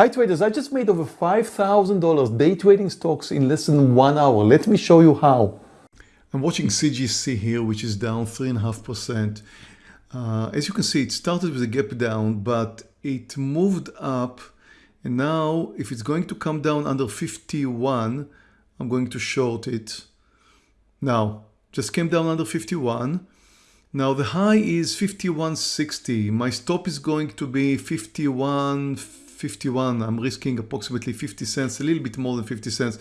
Hi traders, I just made over $5,000 day trading stocks in less than one hour. Let me show you how. I'm watching CGC here, which is down 3.5%. Uh, as you can see, it started with a gap down, but it moved up. And now if it's going to come down under 51, I'm going to short it. Now, just came down under 51. Now the high is 51.60. My stop is going to be 51, 51. I'm risking approximately 50 cents, a little bit more than 50 cents.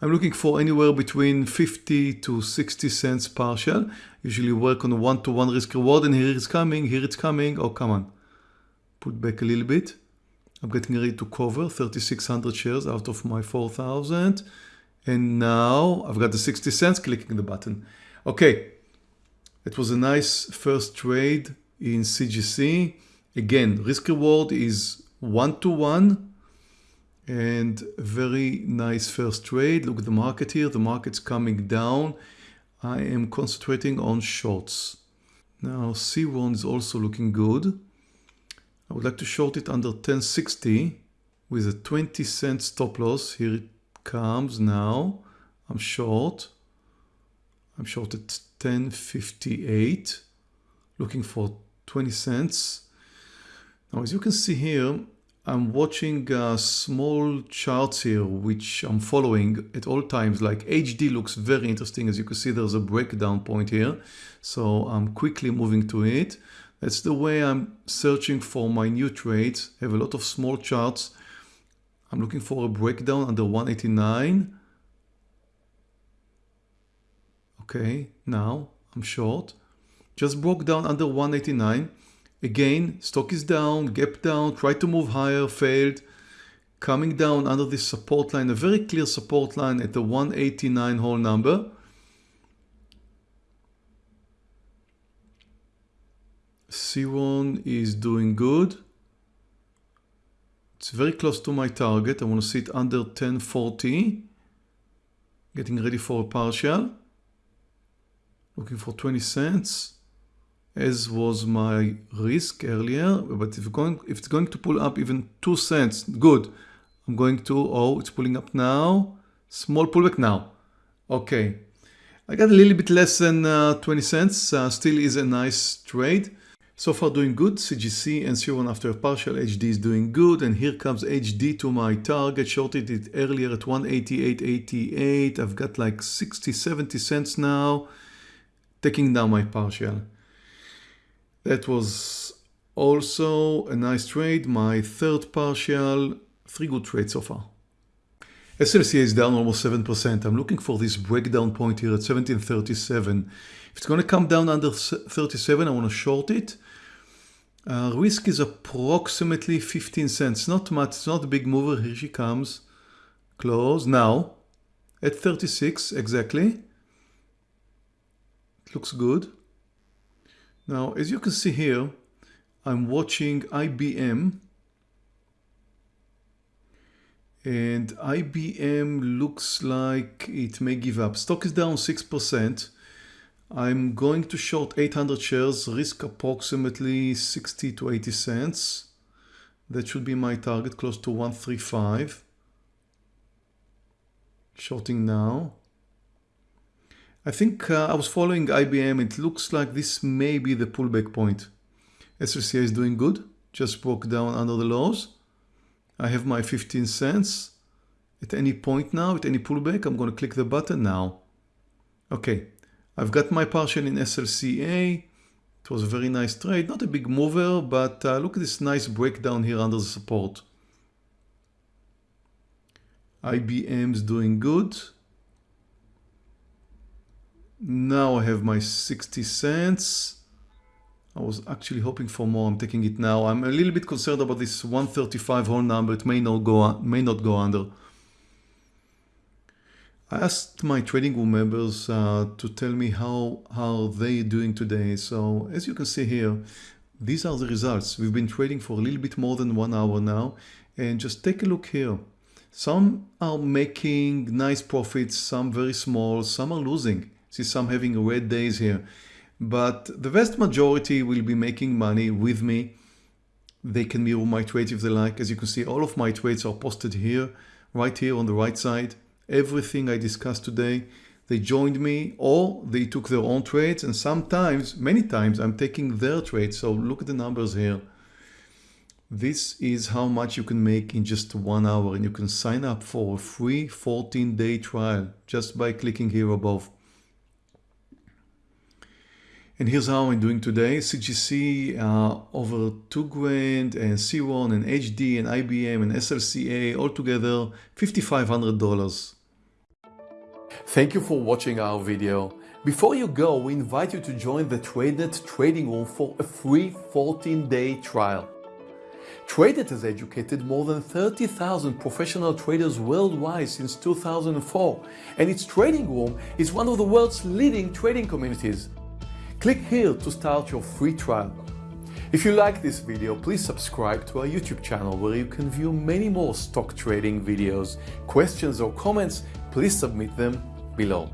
I'm looking for anywhere between 50 to 60 cents partial. Usually work on a one-to-one -one risk reward and here it's coming, here it's coming. Oh, come on. Put back a little bit. I'm getting ready to cover 3,600 shares out of my 4,000. And now I've got the 60 cents clicking the button. Okay, it was a nice first trade in CGC. Again, risk reward is one to one and very nice first trade. Look at the market here. The market's coming down. I am concentrating on shorts. Now C1 is also looking good. I would like to short it under 1060 with a 20 cent stop loss. Here it comes now. I'm short. I'm short at 1058 looking for 20 cents. Now as you can see here I'm watching uh, small charts here which I'm following at all times like HD looks very interesting as you can see there's a breakdown point here so I'm quickly moving to it. That's the way I'm searching for my new trades. I have a lot of small charts. I'm looking for a breakdown under 189 Okay, now I'm short. Just broke down under 189. Again, stock is down, gap down, tried to move higher, failed. Coming down under this support line, a very clear support line at the 189 whole number. C1 is doing good. It's very close to my target. I want to see it under 1040. Getting ready for a partial looking for 20 cents as was my risk earlier but if, going, if it's going to pull up even 2 cents good. I'm going to oh it's pulling up now. Small pullback now. Okay. I got a little bit less than uh, 20 cents. Uh, still is a nice trade. So far doing good. CGC and C1 after partial HD is doing good. And here comes HD to my target. Shorted it earlier at 188.88 I've got like 60 70 cents now. Taking down my partial. That was also a nice trade, my third partial, three good trades so far. SLCA is down almost 7%. I'm looking for this breakdown point here at 1737. If it's going to come down under 37, I want to short it. Uh, risk is approximately 15 cents. Not much. It's not a big mover. Here she comes. Close. Now, at 36 exactly It looks good. Now, as you can see here, I'm watching IBM and IBM looks like it may give up. Stock is down 6%. I'm going to short 800 shares, risk approximately 60 to 80 cents. That should be my target, close to 135. Shorting now. I think uh, I was following IBM. It looks like this may be the pullback point. SLCA is doing good. Just broke down under the lows. I have my 15 cents. At any point now, at any pullback, I'm going to click the button now. Okay, I've got my partial in SLCA. It was a very nice trade. Not a big mover, but uh, look at this nice breakdown here under the support. IBM's doing good. Now I have my 60 cents. I was actually hoping for more. I'm taking it now. I'm a little bit concerned about this 135 whole number. It may not go may not go under. I asked my trading room members uh, to tell me how how they doing today. So as you can see here, these are the results. We've been trading for a little bit more than one hour now. And just take a look here. Some are making nice profits, some very small, some are losing. See some having a red days here. But the vast majority will be making money with me. They can mirror my trades if they like. As you can see, all of my trades are posted here, right here on the right side. Everything I discussed today, they joined me or they took their own trades and sometimes, many times, I'm taking their trades. So look at the numbers here. This is how much you can make in just one hour and you can sign up for a free 14 day trial just by clicking here above. And here's how I'm doing today. CGC uh, over 2 grand and C1 and HD and IBM and SLCA altogether $5,500. Thank you for watching our video. Before you go, we invite you to join the TradeNet trading room for a free 14-day trial. TradeNet has educated more than 30,000 professional traders worldwide since 2004, and its trading room is one of the world's leading trading communities. Click here to start your free trial. If you like this video, please subscribe to our YouTube channel where you can view many more stock trading videos. Questions or comments, please submit them below.